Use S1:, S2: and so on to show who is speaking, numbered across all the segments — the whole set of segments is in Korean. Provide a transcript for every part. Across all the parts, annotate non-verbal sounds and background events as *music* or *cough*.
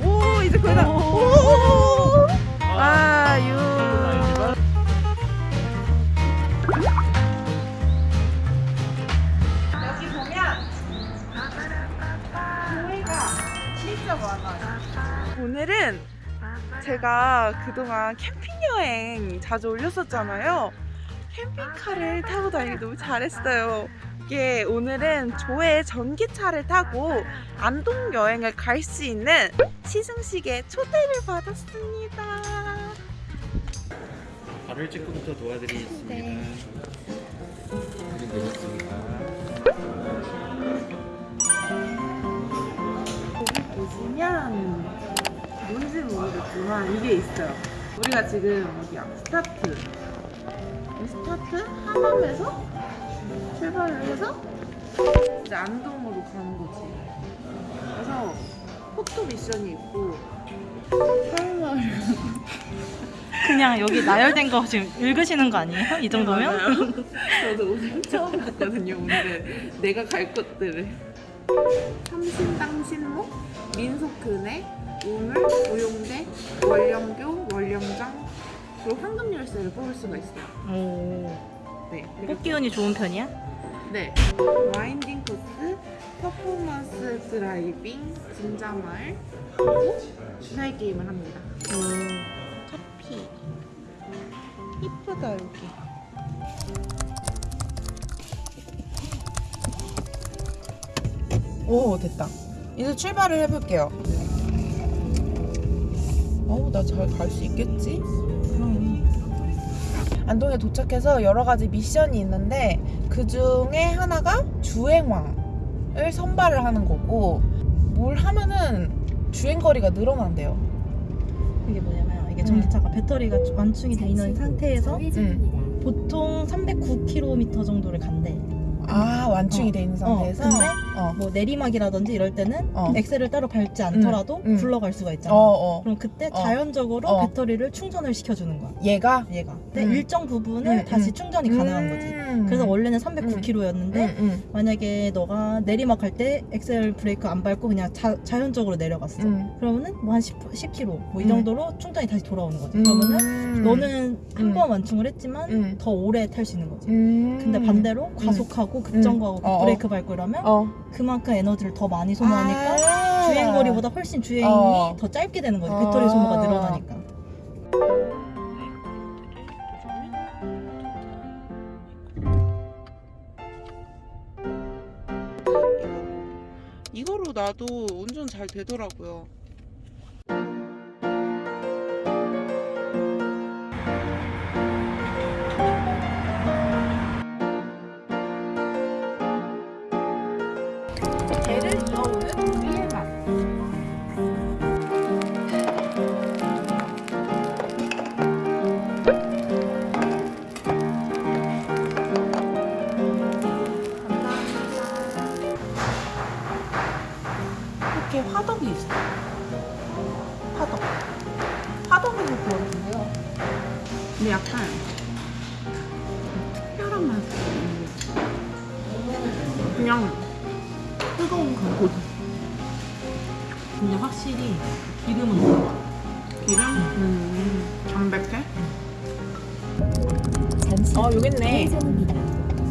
S1: 오 이제 거의 다. 오. 아 유. 여기 보면 교회가 진짜 많아요. 오늘은 제가 그동안 캠핑 여행 자주 올렸었잖아요. 캠핑카를 타고 다니기 너무 잘했어요. 이게 오늘은 조회 전기차를 타고 안동 여행을 갈 수 있는 시승식에 초대를 받았습니다.
S2: 바로 일찍부터 도와드리겠습니다. 되셨습니다.
S1: 여기 보시면 뭔지 모르겠지만 이게 있어요. 우리가 지금 어디야? 스타필드. 이 스타필드 하남에서 출발을 해서 이제 안동으로 가는 거지. 그래서 포토 미션이 있고 설마 *laughs*
S3: 그냥 여기 나열된 거 지금 읽으시는 거 아니에요? 이 정도면?
S1: 저도 오늘 처음 듣거든요. 오늘은 내가 갈 것들을. 삼신당신목, 민속은혜, 우물, 우용대, 월령교, 월령장, 그리고 황금열쇠를 뽑을 수가 있어요.
S3: 오.
S1: 네.
S3: 뽑기 운이 좋은 편이야?
S1: 네. winding 코스, performance driving, 진자마을, 그리고 주사위 게임을 합니다.
S3: 오.
S1: 커피. 이쁘다 여기. 오 됐다. 이제 출발을 해볼게요. 어우 나 잘 갈 수 있겠지? 안동에 도착해서 여러 가지 미션이 있는데 그 중에 하나가 주행왕을 선발을 하는 거고 뭘 하면은 주행 거리가 늘어난대요.
S3: 이게 뭐냐면 이게 전기차가 배터리가 완충이 돼 있는 상태에서
S1: 음.
S3: 보통 309km 정도를 간대.
S1: 아 완충이
S3: 어.
S1: 돼 있는 상태에서.
S3: 어, 근데
S1: 어.
S3: 뭐 내리막이라든지 이럴 때는
S1: 어.
S3: 엑셀을 따로 밟지 않더라도
S1: 음.
S3: 굴러갈 수가 있잖아.
S1: 어, 어.
S3: 그럼 그때
S1: 어.
S3: 자연적으로
S1: 어.
S3: 배터리를 충전을 시켜주는 거야.
S1: 얘가
S3: 얘가. 근데
S1: 음.
S3: 일정 부분을
S1: 음,
S3: 다시
S1: 음.
S3: 충전이 가능한 거지.
S1: 음.
S3: 그래서 원래는 309km였는데
S1: 음, 음,
S3: 만약에 너가 내리막 갈 때 엑셀 브레이크 안 밟고 그냥 자, 자연적으로 내려갔어.
S1: 음.
S3: 그러면은 뭐 한 10, 10km 뭐이
S1: 음.
S3: 정도로 충전이 다시 돌아오는 거지.
S1: 음.
S3: 그러면은 너는 한
S1: 음.
S3: 번 완충을 했지만
S1: 음.
S3: 더 오래 탈 수 있는 거지.
S1: 음.
S3: 근데 반대로 과속하고 급정거하고. 브레이크 밟고 이러면
S1: 어.
S3: 그만큼 에너지를 더 많이 소모하니까
S1: 아.
S3: 주행거리보다 훨씬 주행이
S1: 어.
S3: 더 짧게 되는 거지.
S1: 어.
S3: 배터리 소모가 늘어나니까.
S1: 이거로 나도 운전 잘 되더라고요. 있어. 화덕. 화덕에서 구웠는데요. 근데 약간 특별한 맛이 있는 게 그냥 뜨거운 간고기.
S3: 근데 확실히 기름은 들어가.
S1: 기름? 음, 담백해?
S4: 잠시
S1: 어, 여기 있네.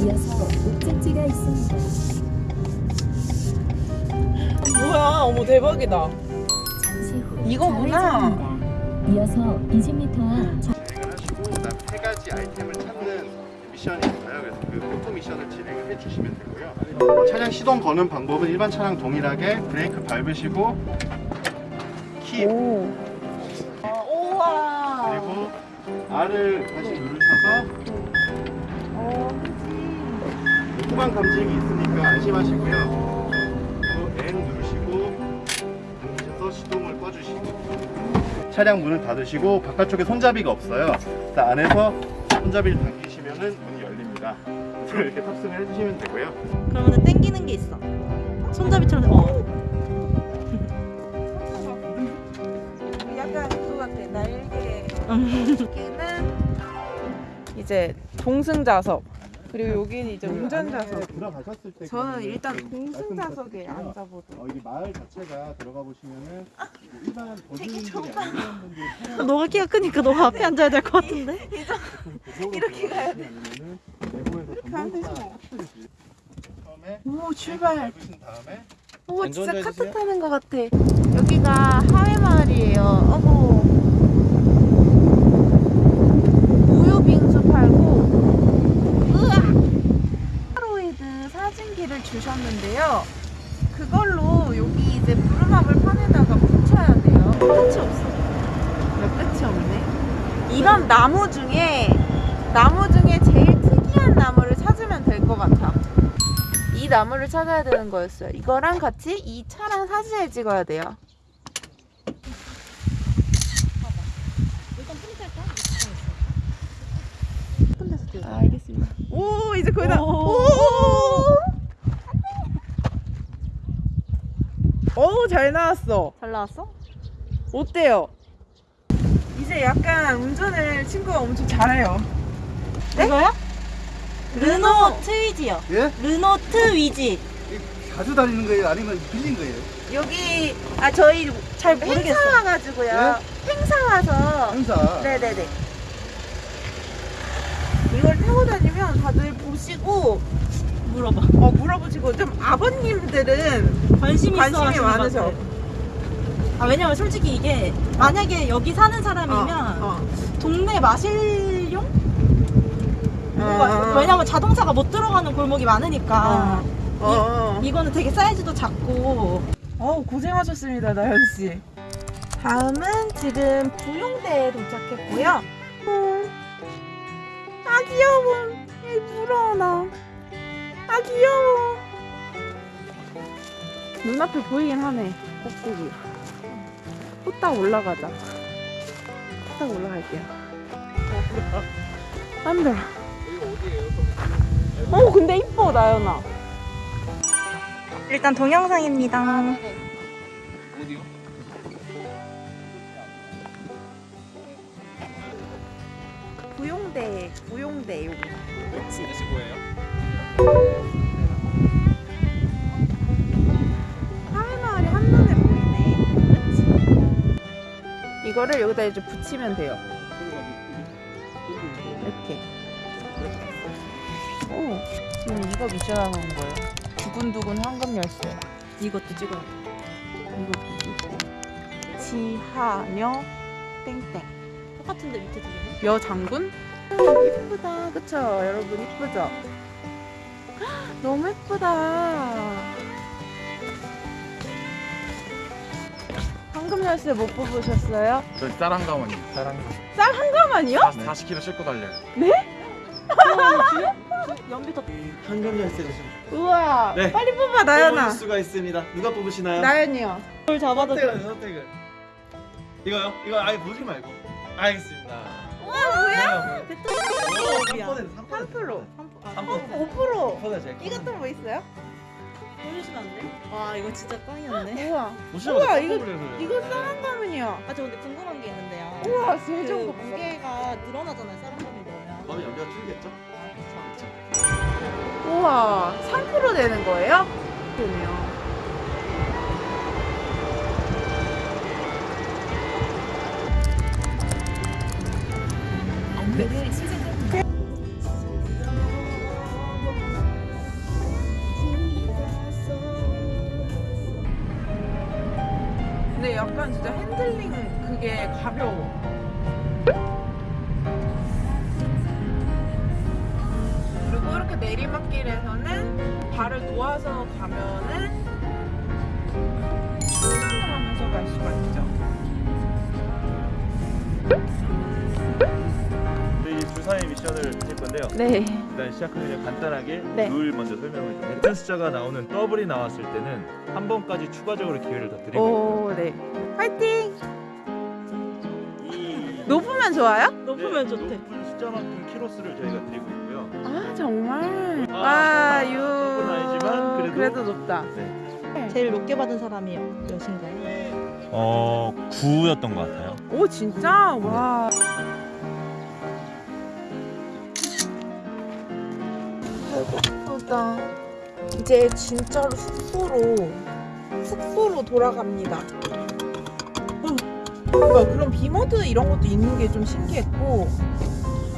S4: 이어서 목적지가 있습니다.
S1: 뭐야, 어머 대박이다.
S4: 잠시 후
S1: 이거구나.
S4: 이어서 20m 앞
S2: 진행을 하시고 그다음 세 가지 아이템을 찾는 미션이 있어요. 그래서 그 포토 미션을 진행을 해주시면 되고요. 어, 차량 시동 거는 방법은 일반 차량 동일하게 브레이크 밟으시고 키
S1: 오. 아, 우와.
S2: 그리고 R을 다시 누르셔서
S1: 어,
S2: 후방 감지기 있으니까 안심하시고요. 꺼주시고 차량 문을 닫으시고 바깥쪽에 손잡이가 없어요. 안에서 손잡이를 당기시면은 문이 열립니다. 그래서 *laughs* 이렇게 탑승을 해주시면 되고요.
S3: 그러면은 땡기는 게 있어. 손잡이처럼 어. *laughs*
S1: 약간 그거 같아. 날개.
S3: 음.
S1: 여기는 이제 동승 좌석 그리고 여기는 이제 운전 좌석.
S2: 들어가셨을 때
S1: 저는 일단
S2: 드렸고요.
S1: 앉아보도록.
S2: 어, 여기 마을 자체가 들어가 보시면은 일반 도시인들이 아니면 분들이 *laughs*
S3: 너가 키가 크니까 너가 앞에 앉아야 될 것 같은데? *laughs*
S2: 이렇게 가야 돼. 내부에서
S1: 가면 되지 뭐.
S2: 처음에
S1: 오 출발.
S2: 밟으신 다음에
S1: 오
S2: 안전
S1: 진짜 카트
S2: 해주세요.
S1: 타는 것 같아. 여기가 하회 마을이에요. 어머. 우유 빙수 팔고. 으악. 폴라로이드 사진기를 주셨는데요. 그걸로 여기 이제 부루마블 판에다가 붙여야 돼요. 끝이 없어. 왜 끝이 없네? 이런 나무 중에 나무 중에 제일 특이한 나무를 찾으면 될 것 같아. 이 나무를 찾아야 되는 거였어요. 이거랑 같이 이 차랑 사진을 찍어야 돼요. 아, 알겠습니다. 오, 이제 거의 다. 오! 오, 잘 나왔어.
S3: 잘 나왔어?
S1: 어때요? 이제 약간 운전을 친구가 엄청 잘해요.
S3: 이거요? 르노 트위지요.
S2: 예?
S3: 르노 트위지.
S2: 자주 다니는 거예요? 아니면 빌린 거예요?
S1: 여기 아 저희
S3: 잘
S1: 행사
S3: 모르겠어.
S1: 와가지고요. 행사 와서
S2: 행사.
S1: 네네네. 이걸 타고 다니면 다들 보시고
S3: 물어봐.
S1: 어, 물어보시고 좀 아버님들은
S3: 관심
S1: 관심이
S3: 것
S1: 많으셔.
S3: 아 왜냐면 솔직히 이게 만약에 여기 사는 사람이면
S1: 어,
S3: 동네 마실용?
S1: 어.
S3: 왜냐면 자동차가 못 들어가는 골목이 많으니까
S1: 어, 어.
S3: 이거는 되게 사이즈도 작고
S1: 어우 고생하셨습니다 나연 씨. 다음은 지금 부용대에 도착했고요. 음. 아 귀여워. 이 물어 나. 아 귀여워. 눈앞에 보이긴 하네. 꼭대기. 후딱 올라가자. 후딱 올라갈게요. 안 돼. 어 근데 이뻐 나연아.
S3: 일단 동영상입니다.
S1: 부용대 부용대 여기. 그렇지. 하회마을이 한눈에 보이네. 그치? 이거를 여기다 이제 붙이면 돼요. 이렇게. 오, 지금 이거 미션 하는 거예요. 두근두근 황금 열쇠.
S3: 이것도 찍어요.
S1: 이거 붙이고. 지하녀 땡땡.
S3: 똑같은데 밑에 두 개는?
S1: 여 장군? 이쁘다, 그쵸? 여러분 이쁘죠? 너무 이쁘다. 황금 열쇠 못 뽑으셨어요?
S5: 저쌀 한가만요. 쌀 한가.
S1: 쌀한 가만이요?
S5: 40kg 싣고 달려요. *laughs*
S3: 연비터
S6: 황금 열쇠를
S1: 우와,
S6: 네.
S1: 빨리 뽑아 나연아.
S6: 뽑을 수가 있습니다. 누가 뽑으시나요?
S1: 나연이요.
S3: 돌 잡아도
S6: 선택을 선택을. 이거요? 이거 아예 보지 말고. 알겠습니다.
S1: 우와 뭐야?
S6: 오, 3%, 3%.
S1: 3%.
S3: 아,
S6: 3%.
S1: 5%.
S6: 5% 제가.
S1: 이것도 뭐 있어요?
S3: 보여주시면 안 돼? 와 이거 진짜 꽝이었네.
S1: 우와, 우와, 이거-. 이거 쌀한 가만이야.
S3: 아저 근데 궁금한 게 있는데요.
S1: 우와, 그거 봤어.
S3: 무게가 늘어나잖아요. 쌀한감이 넣으면.
S6: 그럼 연비가 줄겠죠?
S1: 우와, 3% 되는 거예요? 그러면.
S4: 안
S7: 건데요.
S1: 네.
S7: 일단 시작하기 전에 간단하게
S1: 네.
S7: 룰 먼저 설명을 드릴게요. 같은 숫자가 나오는 더블이 나왔을 때는 한 번까지 추가적으로 기회를 더 드리고
S1: 오, 네. 화이팅!
S7: 이
S3: 높으면 좋아요?
S7: 네,
S3: 높으면 좋대.
S7: 높은 숫자만큼 키로수를 저희가 드리고 있고요.
S1: 아, 정말?
S7: 아,
S1: 와, 유.
S7: 더블은 아니지만 그래도-
S1: 높다.
S3: 제일 높게 받은 사람이 몇인가요?
S7: 어 9였던 것 같아요.
S1: 오, 진짜? 와. 왔습니다. 이제 진짜로 숙소로 숙소로 돌아갑니다. 음, 뭔가 그런 비모드 이런 것도 있는 게 좀 신기했고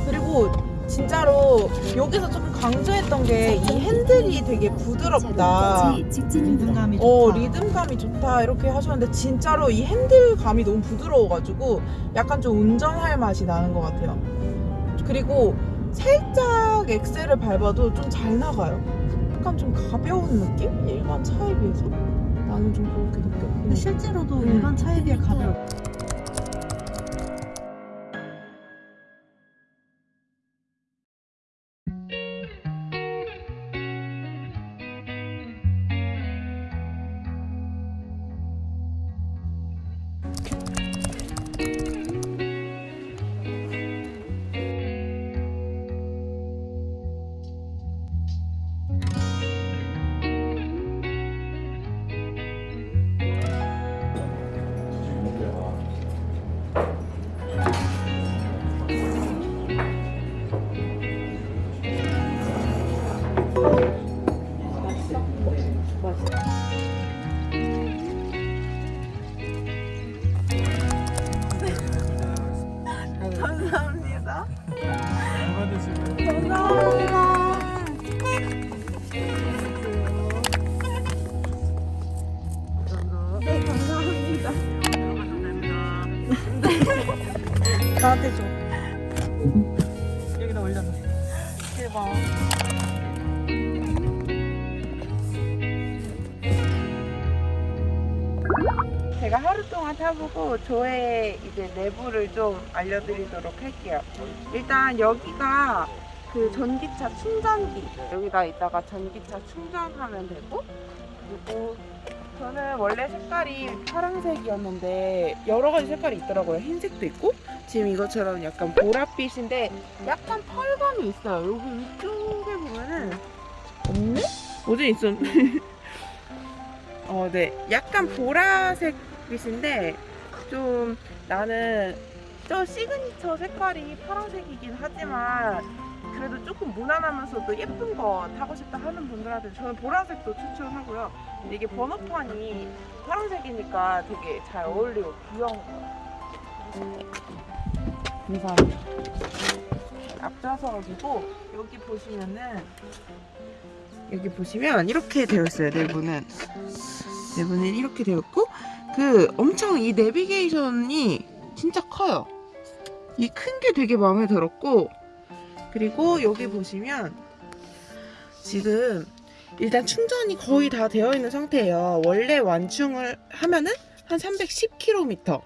S1: 그리고 진짜로 여기서 조금 강조했던 게 이 핸들이 되게 부드럽다.
S3: 리듬감이
S1: 어
S3: 좋다.
S1: 리듬감이 좋다 이렇게 하셨는데 진짜로 이 핸들감이 너무 부드러워가지고 약간 좀 운전할 맛이 나는 것 같아요. 그리고 살짝 엑셀을 밟아도 좀 잘 나가요. 약간 좀 가벼운 느낌? 일반 차에 비해서 나는 좀 그렇게 느꼈고.
S3: 근데 실제로도
S1: 음.
S3: 일반 차에 비해 가벼워.
S1: 나한테 줘.
S3: 여기다 올려놓어.
S1: 대박. 제가 하루 동안 타보고 저의 이제 내부를 좀 알려드리도록 할게요. 일단 여기가 그 전기차 충전기 여기다 있다가 전기차 충전하면 되고 그리고 저는 원래 색깔이 파란색이었는데 여러 가지 색깔이 있더라고요. 흰색도 있고 지금 이것처럼 약간 보랏빛인데 약간 펄감이 있어요. 여기 위쪽에 보면은 없네? 어제 있었는데. *laughs* 어, 네. 약간 보라색 빛인데 좀 나는 저 시그니처 색깔이 파란색이긴 하지만 그래도 조금 무난하면서도 예쁜 거 타고 싶다 하는 분들한테 저는 보라색도 추천하고요. 이게 번호판이 파란색이니까 되게 잘 어울리고 귀여운 거예요. 감사합니다. 앞좌석 가지고 여기 보시면은 여기 보시면 이렇게 되어 있어요. 내부는 내부는 이렇게 되어 있고 그 엄청 이 내비게이션이 진짜 커요. 이 큰 게 되게 마음에 들었고 그리고 여기 보시면 지금 일단 충전이 거의 다 되어 있는 상태예요. 원래 완충을 하면은 한 310km.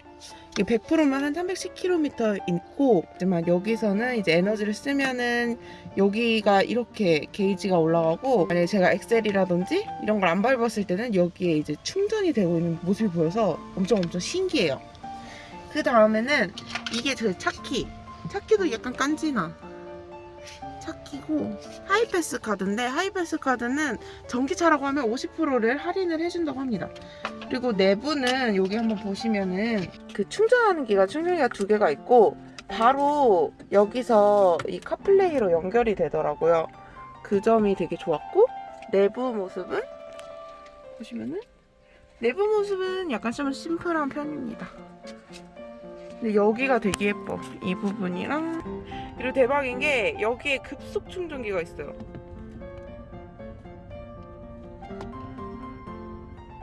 S1: 이게 100%면 한 310km 있고, 하지만 여기서는 이제 에너지를 쓰면은 여기가 이렇게 게이지가 올라가고, 만약에 제가 엑셀이라든지 이런 걸 안 밟았을 때는 여기에 이제 충전이 되고 있는 모습이 보여서 엄청 엄청 신기해요. 그 다음에는 이게 제 차키. 차키도 약간 깐지나. 차키고 하이패스 카드인데 하이패스 카드는 전기차라고 하면 50%를 할인을 해준다고 합니다. 그리고 내부는 여기 한번 보시면은 그 충전하는 기가 충전기가 두 개가 있고 바로 여기서 이 카플레이로 연결이 되더라고요. 그 점이 되게 좋았고 내부 모습은 보시면은 내부 모습은 약간 좀 심플한 편입니다. 근데 여기가 되게 예뻐. 이 부분이랑 그리고 대박인 게 여기에 급속 충전기가 있어요.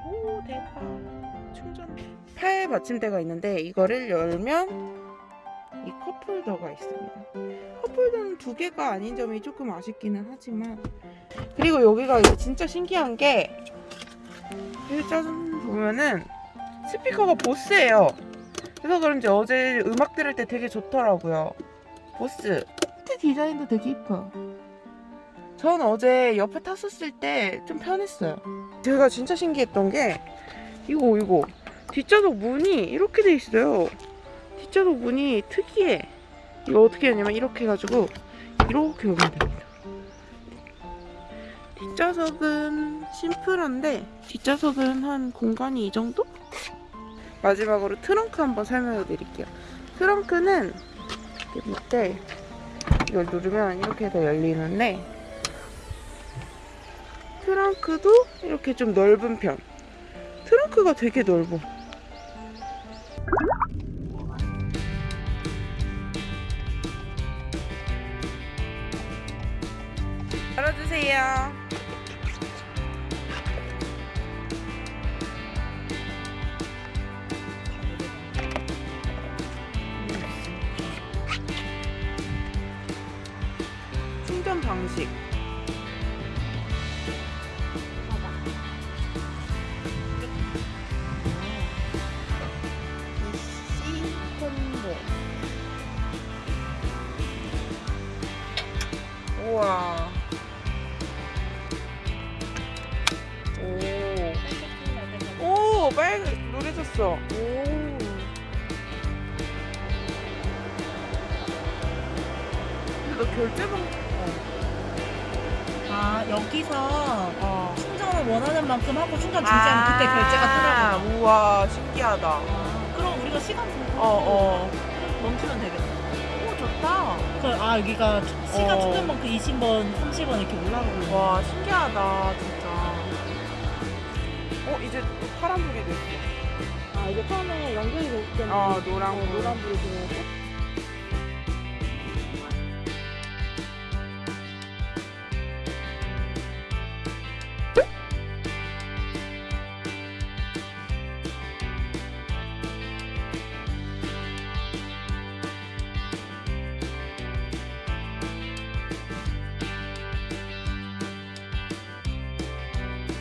S1: 오 대박. 충전. 팔 받침대가 있는데 이거를 열면 이 컵홀더가 있습니다. 컵홀더는 두 개가 아닌 점이 조금 아쉽기는 하지만 그리고 여기가 진짜 신기한 게 여기 짜잔 보면은 스피커가 보스예요. 그래서 그런지 어제 음악 들을 때 되게 좋더라고요. 보스. 밑에 디자인도 되게 이뻐요. 전 어제 옆에 탔었을 때 좀 편했어요. 제가 진짜 신기했던 게 이거 이거 뒷좌석 문이 이렇게 돼 있어요. 뒷좌석 문이 특이해. 이거 어떻게 하냐면 이렇게 해가지고 이렇게 열면 됩니다. 뒷좌석은 심플한데 뒷좌석은 한 공간이 이 정도? 마지막으로 트렁크 한번 설명해 드릴게요. 트렁크는 밑에 이걸 누르면 이렇게 해서 열리는데 트렁크도 이렇게 좀 넓은 편. 트렁크가 되게 넓어. 열어주세요. 콤보. 우와. 오. 오, 빨 노래졌어. 오. 근데 너 결제 방
S3: 아 여기서
S1: 어.
S3: 충전을 원하는 만큼 하고 충전 중지하면 그때 결제가 뜨더라고.
S1: 우와, 신기하다.
S3: 아, 그럼 우리가 시간
S1: 어, 어.
S3: 멈추면 되겠다.
S1: 오, 좋다.
S3: 그, 아 여기가 시간
S1: 어.
S3: 충전만큼 20번, 30번 이렇게 올라가고.
S1: 와, 신기하다, 진짜. 어, 이제 또 파란불이 됐어.
S3: 아 이게 처음에 연결이 됐을 때는
S1: 어, 노란불.
S3: 노란불이 들어오고